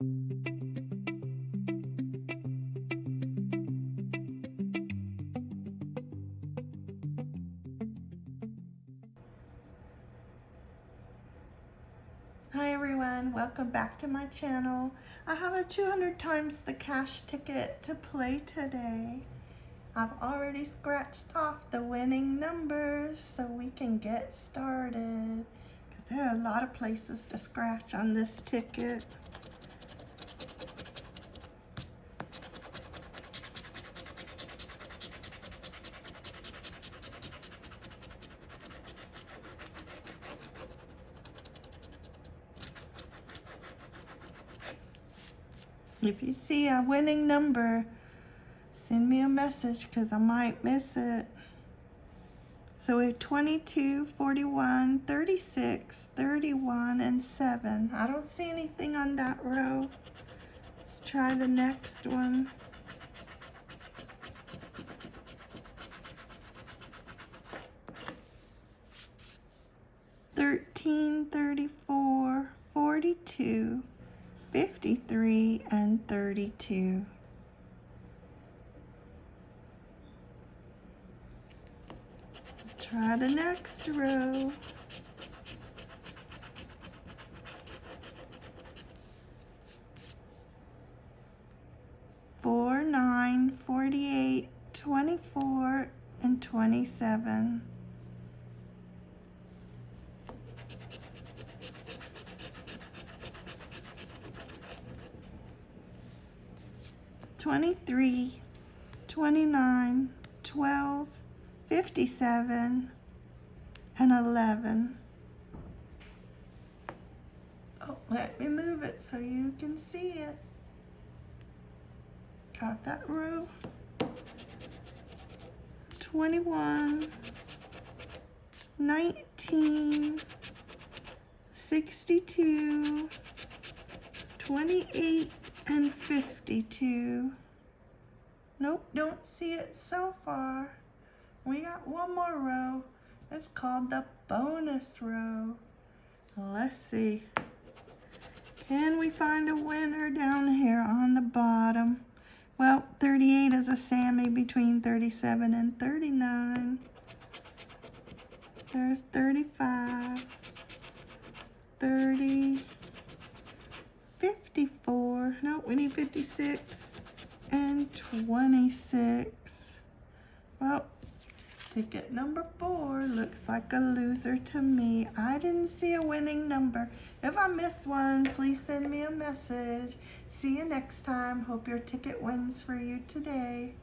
Hi everyone, welcome back to my channel. I have a 200 times the cash ticket to play today. I've already scratched off the winning numbers so we can get started. Because there are a lot of places to scratch on this ticket. If you see a winning number, send me a message because I might miss it. So we have 22, 41, 36, 31, and 7. I don't see anything on that row. Let's try the next one. Thirteen, thirty-four, forty-two, 53 and 32. Try the next row. Four, nine, 48, 24, and 27. 23, 29, 12, 57, and 11. Oh, let me move it so you can see it. Got that row. 21, 19, 62, 28, and 52. Nope, don't see it so far. We got one more row. It's called the bonus row. Let's see. Can we find a winner down here on the bottom? Well, 38 is a Sammy between 37 and 39. There's 35, 26 and 26. Well, ticket number four looks like a loser to me. I didn't see a winning number. If I miss one, please send me a message. See you next time. Hope your ticket wins for you today.